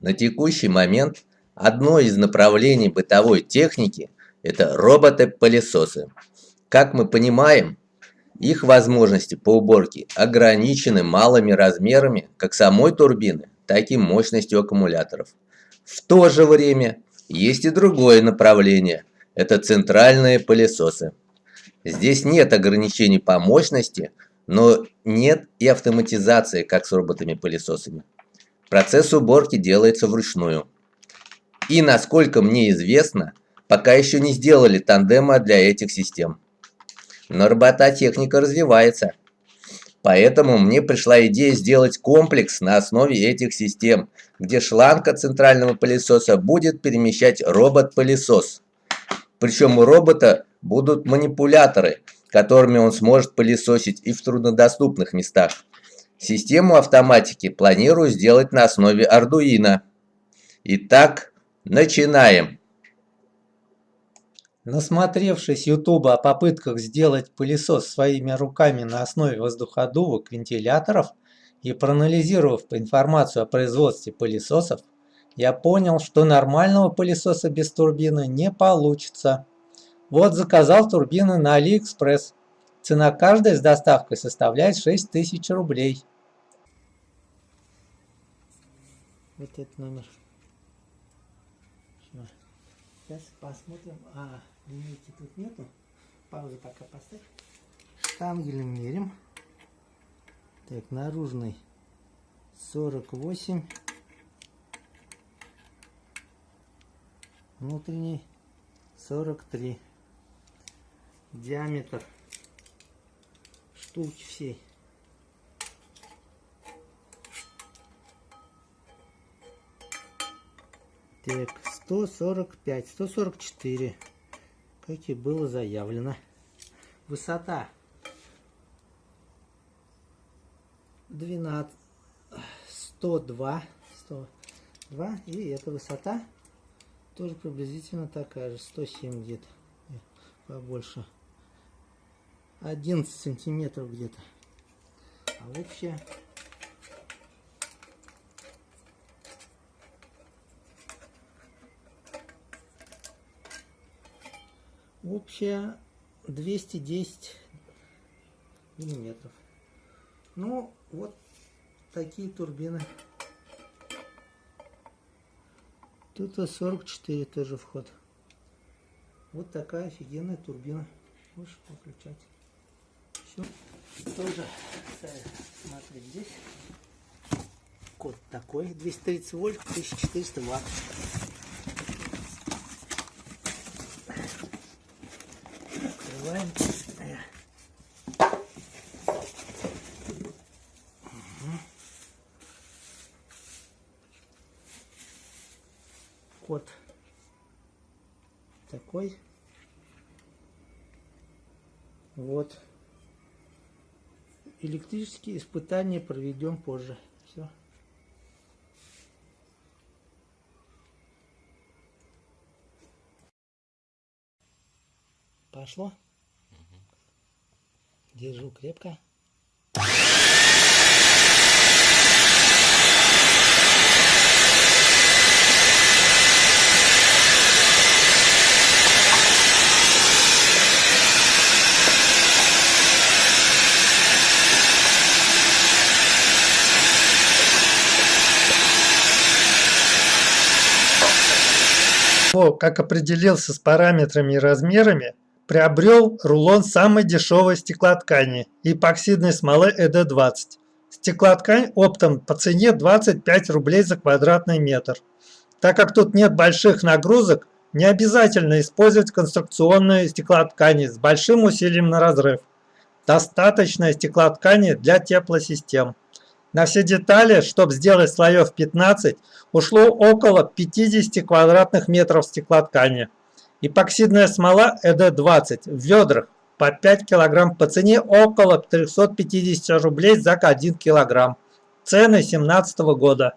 На текущий момент одно из направлений бытовой техники – это роботы-пылесосы. Как мы понимаем, их возможности по уборке ограничены малыми размерами как самой турбины, так и мощностью аккумуляторов. В то же время есть и другое направление – это центральные пылесосы. Здесь нет ограничений по мощности, но нет и автоматизации, как с роботами-пылесосами. Процесс уборки делается вручную. И, насколько мне известно, пока еще не сделали тандема для этих систем. Но робототехника развивается. Поэтому мне пришла идея сделать комплекс на основе этих систем, где шланг от центрального пылесоса будет перемещать робот-пылесос. Причем у робота будут манипуляторы, которыми он сможет пылесосить и в труднодоступных местах. Систему автоматики планирую сделать на основе Arduino. Итак, начинаем. Насмотревшись YouTube о попытках сделать пылесос своими руками на основе воздуходувок, вентиляторов и проанализировав информацию о производстве пылесосов, я понял, что нормального пылесоса без турбины не получится. Вот заказал турбины на AliExpress. Цена каждой с доставкой составляет 6000 рублей. Вот этот номер. Сейчас посмотрим. А, линейки тут нету. Паузу пока поставь. Штангель мерим. Так, наружный 48. Внутренний 43. Диаметр штуки всей. Так, 145, 144, как и было заявлено. Высота 12, 102, 102, и эта высота тоже приблизительно такая же, 107 где-то, побольше. 11 сантиметров где-то. А общая общая 210 миллиметров. Ну, вот такие турбины. Тут 44 тоже вход. Вот такая офигенная турбина. Можешь выключать. Все. Тоже смотри здесь. Код такой. 230 вольт, 1400 ватт. Открываем. Код такой. Вот. Электрические испытания проведем позже. Все. Пошло? Держу крепко. Как определился с параметрами и размерами, Приобрел рулон самой дешевой стеклоткани эпоксидной смолы ЭД-20. Стеклоткань оптом по цене 25 рублей за квадратный метр. Так как тут нет больших нагрузок, не обязательно использовать конструкционные стеклоткани с большим усилием на разрыв. Достаточно стеклоткани для теплосистем. На все детали, чтобы сделать слоев 15, ушло около 50 квадратных метров стеклоткани. Эпоксидная смола ЭД-20 в ведрах по 5 кг по цене около 350 рублей за 1 кг. Цены 2017 года.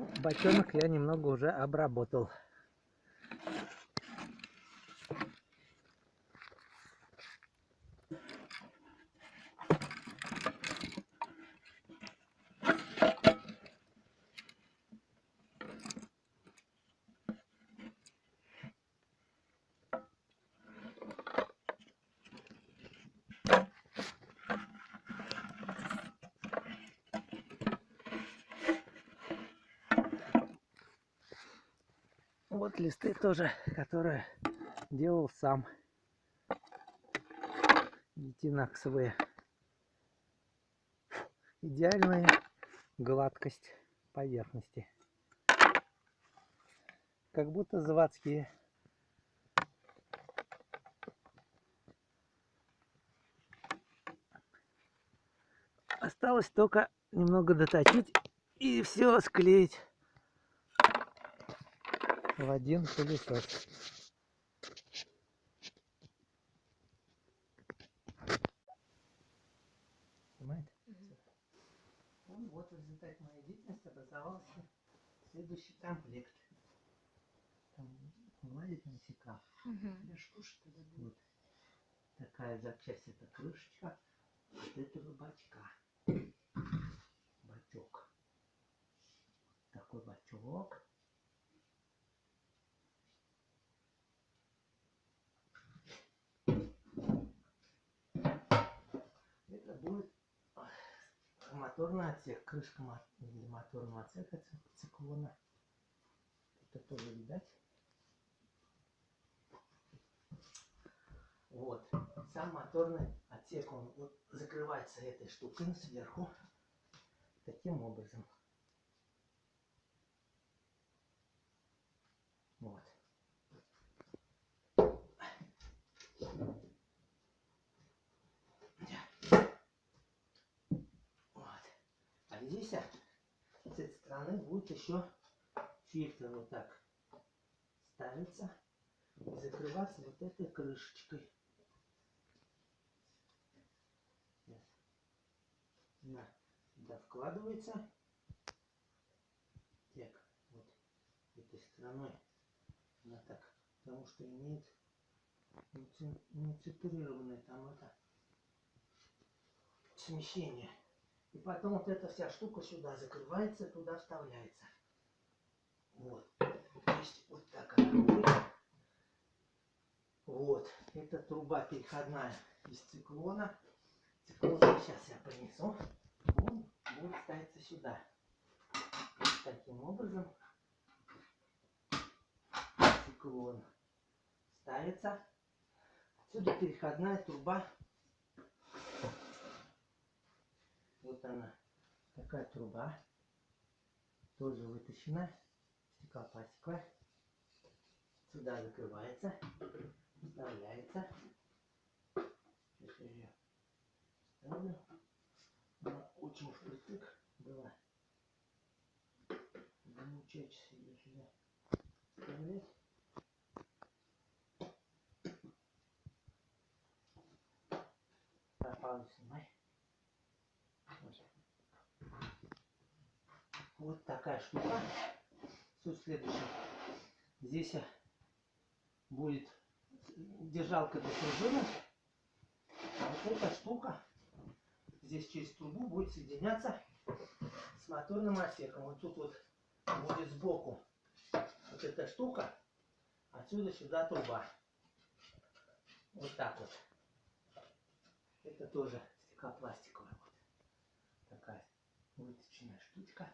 Ну, бочонок я немного уже обработал. Вот листы тоже, которые делал сам. Гетинаксовые. Идеальная гладкость поверхности. Как будто заводские. Осталось только немного доточить и все склеить в один пылесос. Понимаете? Ну, вот в результате моей деятельности образовался следующий комплект. Там гладить насека. Я ж кушать тогда буду. Вот. Такая запчасть это крышечка от этого бачка. Бачок. Такой бачок. Это будет ах, моторный отсек, крышка мо- моторного отсека ци- циклона. Это тоже видать. Вот. Сам моторный отсек, он закрывается этой штукой сверху. Таким образом. Вот. Вот. А здесь а, с этой стороны будет еще фильтр вот так ставится и закрываться вот этой крышечкой. Сейчас. На, сюда вкладывается. Так, вот этой стороной она так, потому что имеет нецентрированное там это смещение. И потом вот эта вся штука сюда закрывается, туда вставляется. Вот. То есть вот так она будет. Вот. Это труба переходная из циклона. Циклон сейчас я принесу. Он будет ставиться сюда. Таким образом циклон ставится. Отсюда переходная труба Вот она. Такая труба. Тоже вытащена. Стеклопластиковая. Сюда закрывается. Вставляется. Сейчас я ее ставлю. Она очень впритык была. Замучать ее сюда вставлять. Снимай. Вот такая штука. Суть следующая. Здесь будет держалка для пружины. Вот эта штука здесь через трубу будет соединяться с моторным отсеком. Вот тут вот будет сбоку вот эта штука. Отсюда сюда труба. Вот так вот. Это тоже стеклопластиковая вот такая выточенная штучка.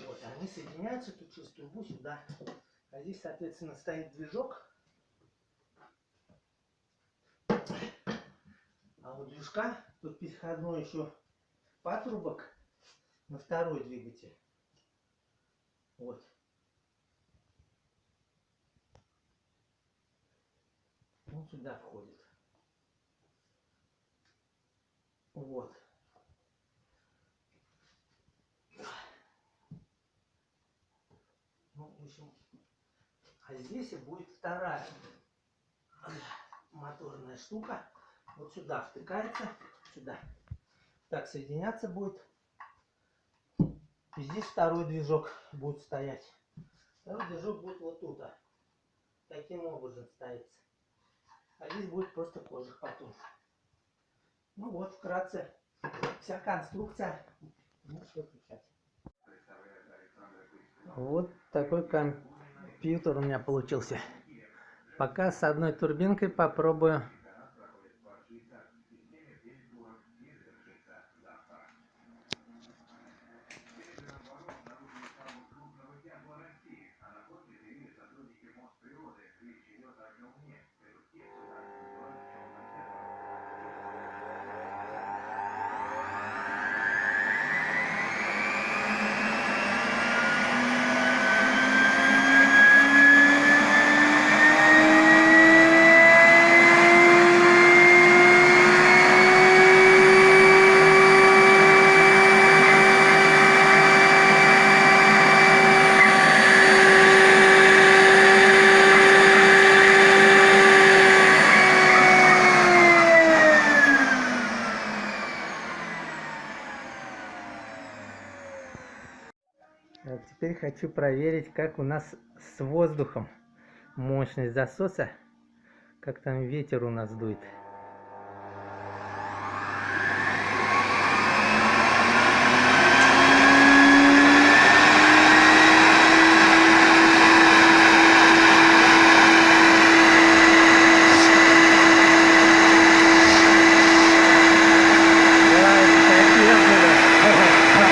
Вот, они соединяются тут через трубу сюда. А здесь, соответственно, стоит движок. А у движка тут переходной еще патрубок на второй двигатель. Вот. Он сюда входит. Вот. В общем, а здесь и будет вторая моторная штука. Вот сюда втыкается, сюда. Так соединяться будет. И здесь второй движок будет стоять. Второй движок будет вот тут. Таким образом ставится. А здесь будет просто кожух потом. Ну вот, вкратце, вся конструкция. Ну, что включать. Вот такой компьютер у меня получился. Пока с одной турбинкой попробую. Проверить, как у нас с воздухом мощность засоса, как там ветер у нас дует. Да, это капец, да.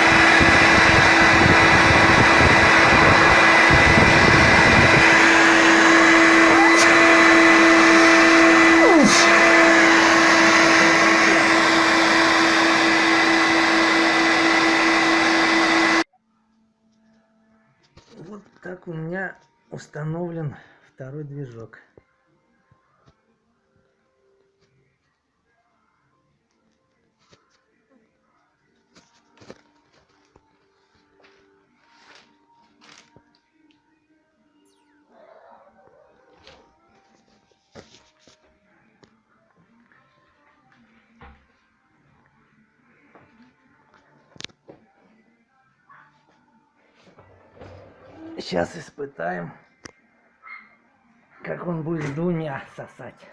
Вот так у меня установлен второй движок. Сейчас испытаем, как он будет двумя сосать.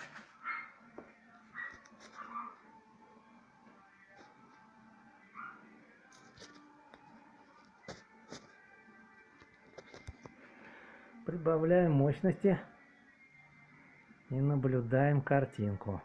Прибавляем мощности и наблюдаем картинку.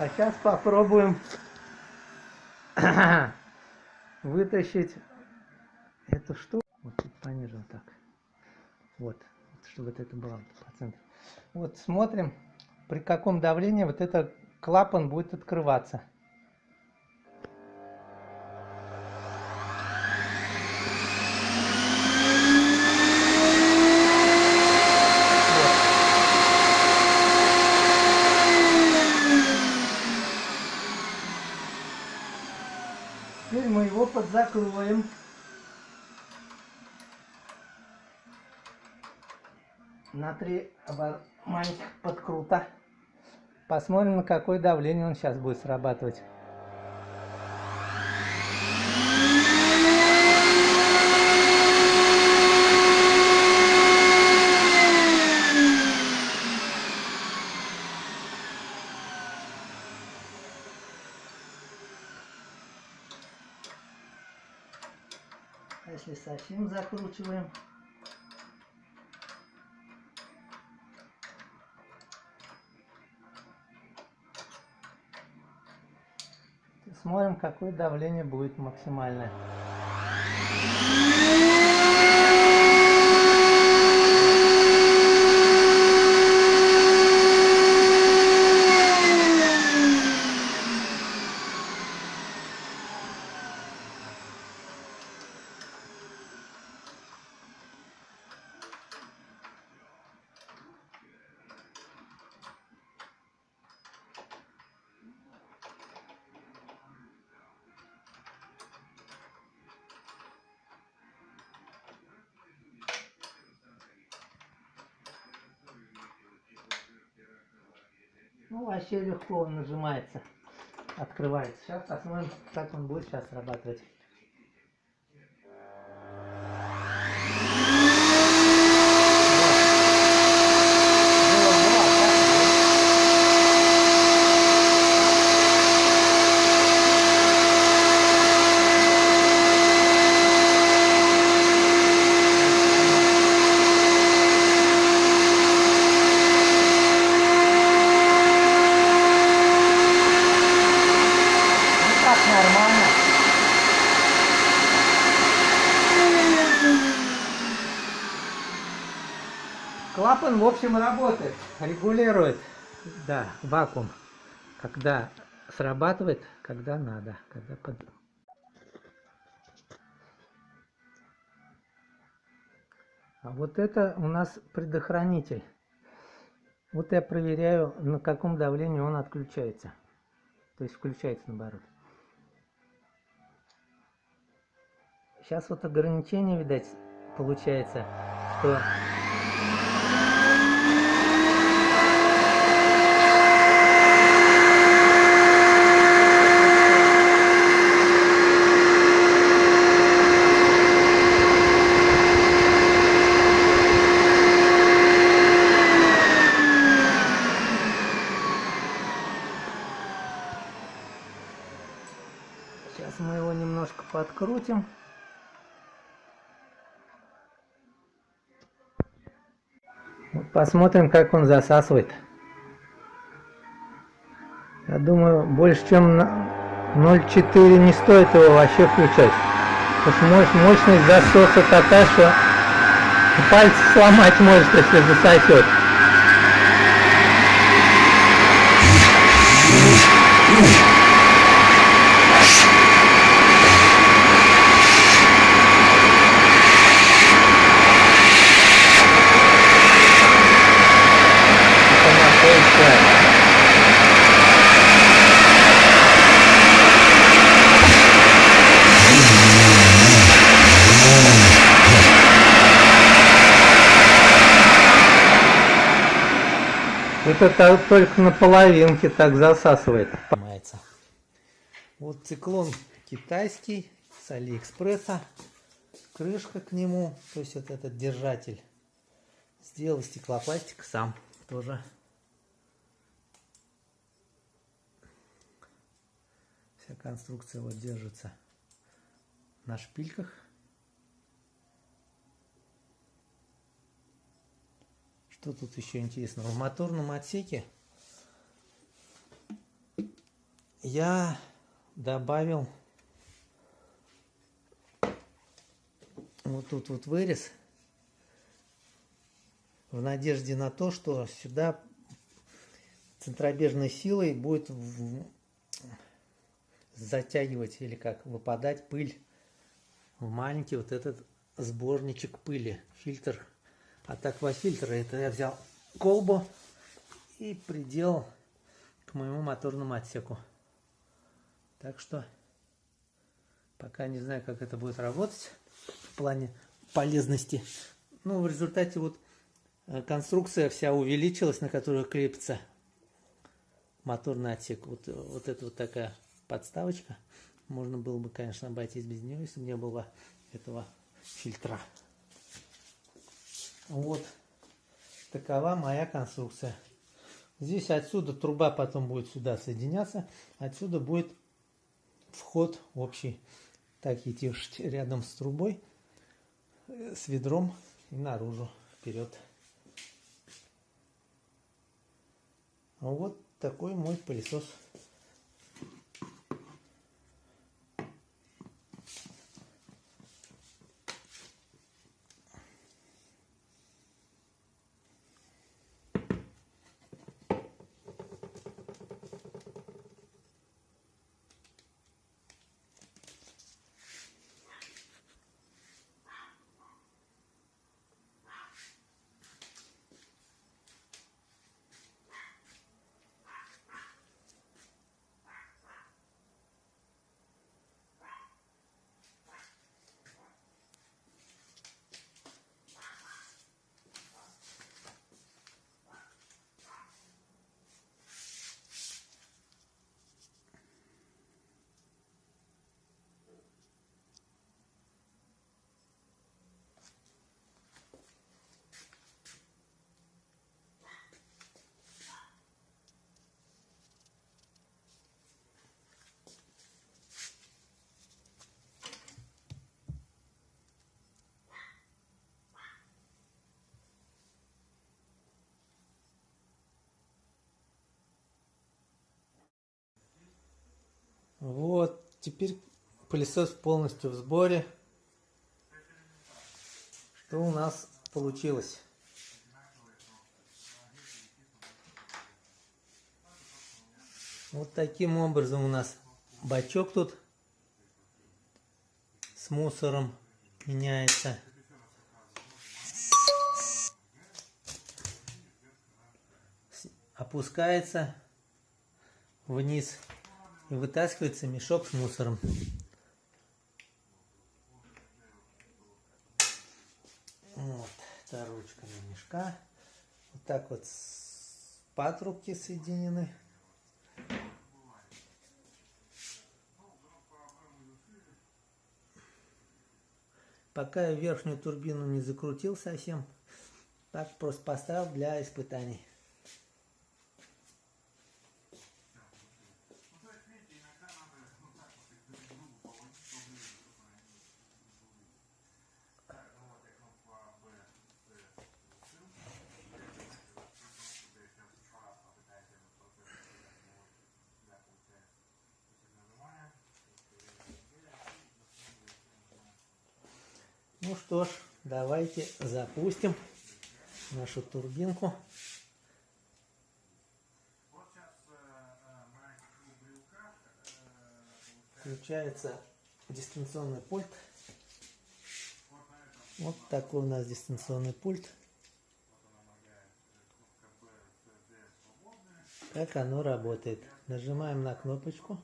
А сейчас попробуем вытащить эту штуку. Вот тут пониже вот так. Вот, чтобы вот это было вот по центру. Вот смотрим, при каком давлении вот этот клапан будет открываться. Теперь подзакроем. На три маленьких подкрута. Посмотрим, на какое давление он сейчас будет срабатывать. А если совсем закручиваем, смотрим, какое давление будет максимальное. Ну, вообще легко он нажимается, открывается. Сейчас посмотрим, как он будет сейчас срабатывать. Вот. Было, было, а так нет. Ну так нормально. Клапан, в общем, работает, регулирует, да, вакуум, когда срабатывает, когда надо, когда под... А вот это у нас предохранитель. Вот я проверяю, на каком давлении он отключается. То есть включается наоборот. Сейчас вот ограничение, видать, получается, что... Сейчас мы его немножко подкрутим. Вот посмотрим, как он засасывает. Я думаю, больше чем на 0,4 не стоит его вообще включать. Потому что мощ- мощность засоса такая, что пальцы сломать может, если засосет. Это находится Это та- только на половинке так засасывает. Понимается. Вот циклон китайский с Алиэкспресса. Крышка к нему, то есть вот этот держатель. Сделал из стеклопластика сам тоже. Вся конструкция вот держится на шпильках. Что тут еще интересного? В моторном отсеке я добавил вот тут вот вырез в надежде на то, что сюда центробежной силой будет затягивать или как выпадать пыль в маленький вот этот сборничек пыли, фильтр от аквафильтра. Это я взял колбу и приделал к моему моторному отсеку. Так что пока не знаю, как это будет работать в плане полезности. Ну, в результате вот э, конструкция вся увеличилась, на которую крепится моторный отсек. Вот, э, вот это вот такая подставочка. Можно было бы, конечно, обойтись без нее, если бы не было этого фильтра. Вот такова моя конструкция. Здесь отсюда труба потом будет сюда соединяться. Отсюда будет вход общий. Так идти рядом с трубой, с ведром и наружу, вперед. Вот такой мой пылесос. Теперь пылесос полностью в сборе. Что у нас получилось? Вот таким образом у нас бачок тут с мусором меняется. Опускается вниз и вытаскивается мешок с мусором. Вот, это ручка на мешка. Вот так вот патрубки соединены. Пока я верхнюю турбину не закрутил совсем, так просто поставил для испытаний. Ну что ж, давайте запустим нашу турбинку. Включается дистанционный пульт. Вот такой у нас дистанционный пульт. Как оно работает. Нажимаем на кнопочку.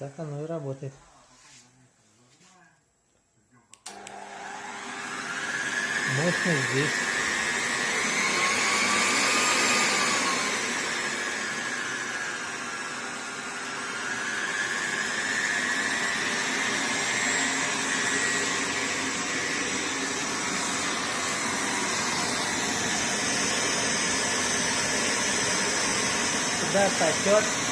Так оно и работает. Мощность здесь. Сюда сосет.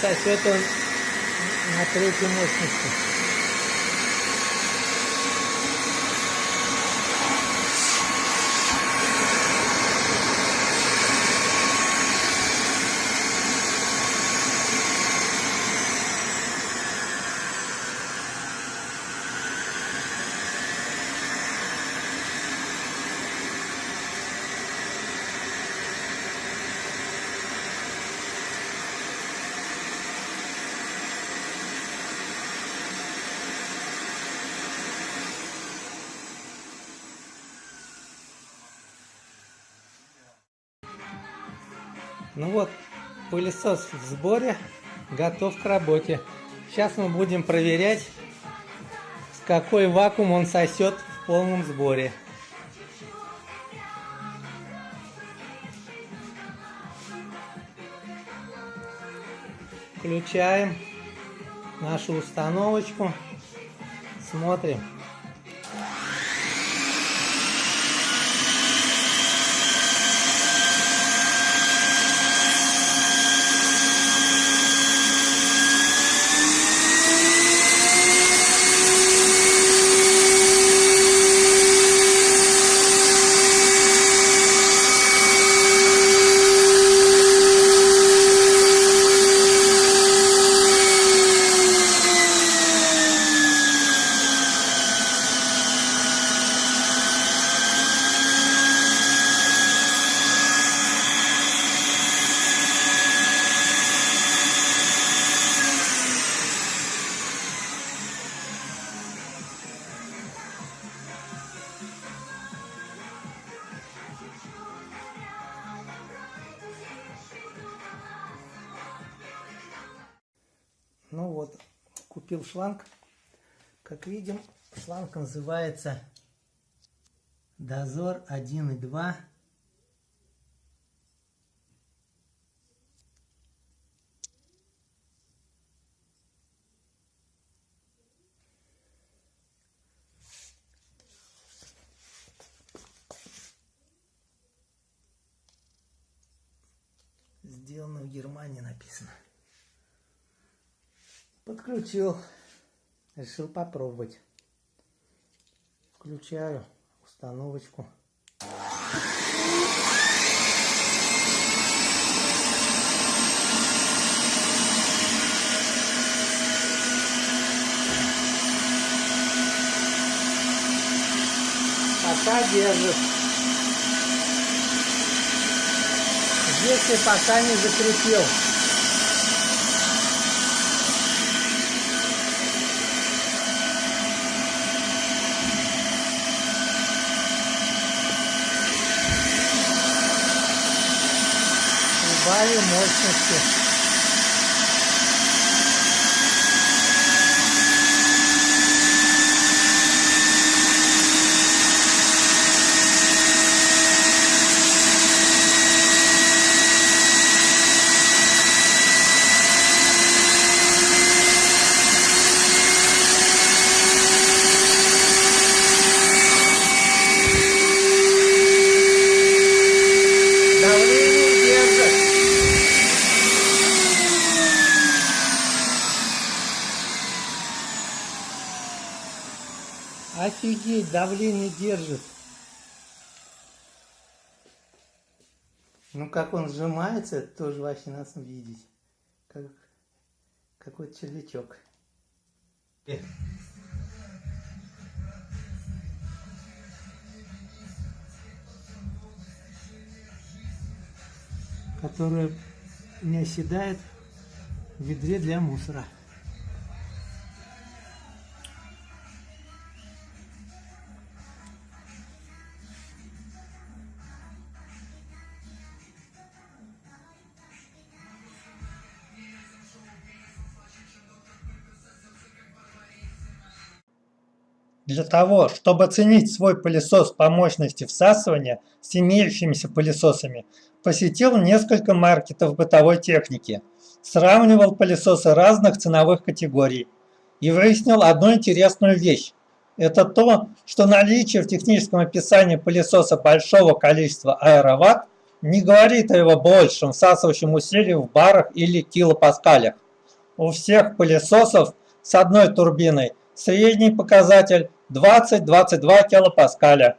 Так сосет он на третьей мощности. Ну вот, пылесос в сборе, готов к работе. Сейчас мы будем проверять, с какой вакуум он сосет в полном сборе. Включаем нашу установочку, смотрим. Купил шланг. Как видим, шланг называется Дозор 1 и 2. Сделано в Германии написано. Подключил. Решил попробовать. Включаю установочку. Пока держит. Я пока не закрепил. Прибавил мощности. Давление держит. Офигеть, давление держит. Ну как он сжимается, тоже вообще надо видеть. Как какой-то червячок. Которая не оседает в ведре для мусора. Для того, чтобы оценить свой пылесос по мощности всасывания с имеющимися пылесосами, посетил несколько маркетов бытовой техники, сравнивал пылесосы разных ценовых категорий и выяснил одну интересную вещь. Это то, что наличие в техническом описании пылесоса большого количества аэроватт не говорит о его большем всасывающем усилии в барах или килопаскалях. У всех пылесосов с одной турбиной средний показатель 20-22 килопаскаля.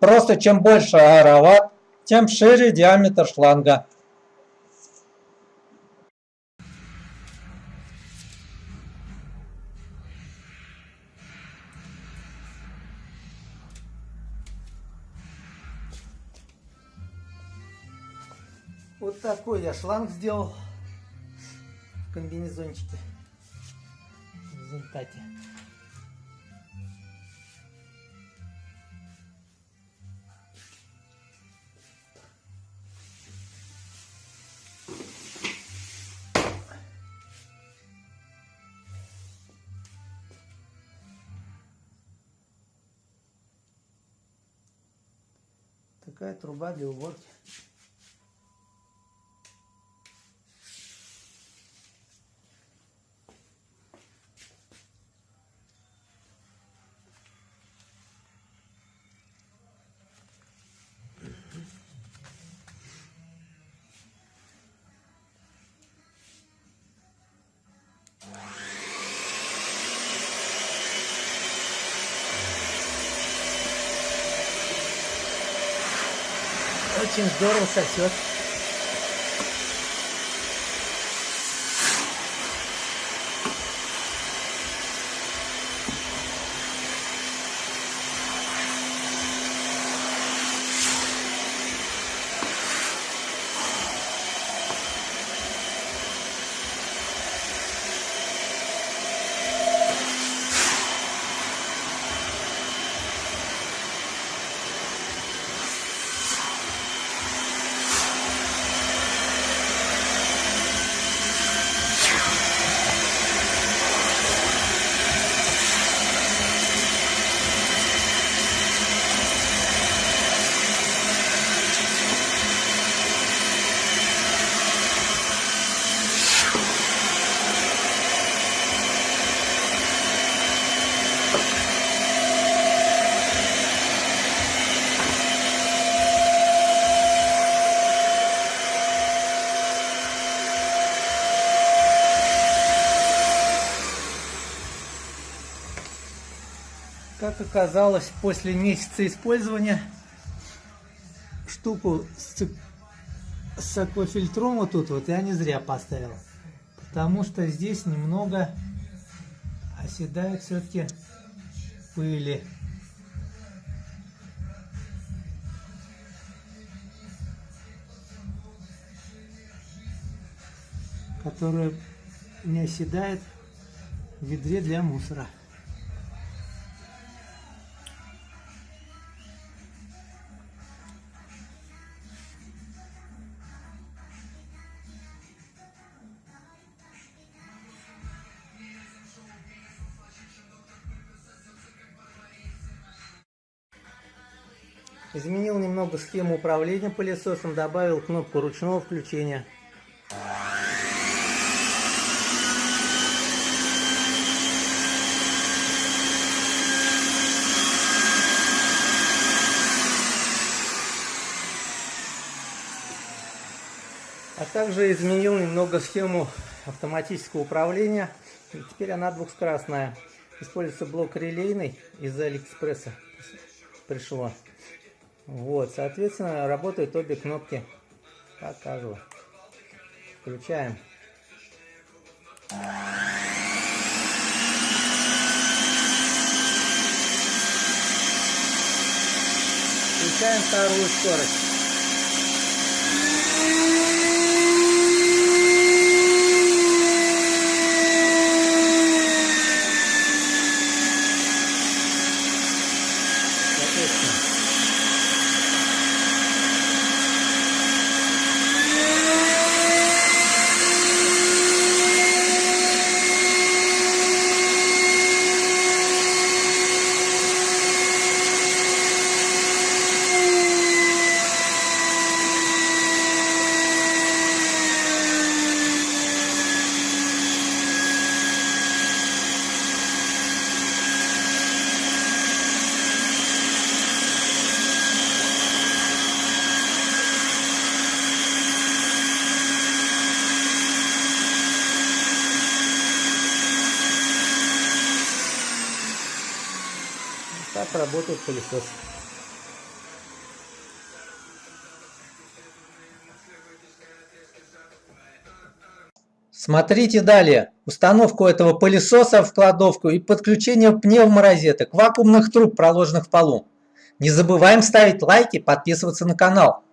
Просто чем больше аэроватт, тем шире диаметр шланга. Вот такой я шланг сделал в комбинезончике. В результате. Такая труба для уборки. Очень здорово сосет. Как оказалось, после месяца использования штуку с, с аквафильтром вот тут вот я не зря поставил. Потому что здесь немного оседает все-таки пыли. которая не оседает в ведре для мусора. Изменил немного схему управления пылесосом, добавил кнопку ручного включения. А также изменил немного схему автоматического управления. Теперь она двухскоростная. Используется блок релейный из Алиэкспресса. Пришло. Вот, соответственно, работают обе кнопки. Покажу. Включаем. Включаем вторую скорость. Соответственно. Так работает пылесос. Смотрите далее. Установку этого пылесоса в кладовку и подключение пневморозеток, вакуумных труб, проложенных в полу. Не забываем ставить лайки, подписываться на канал.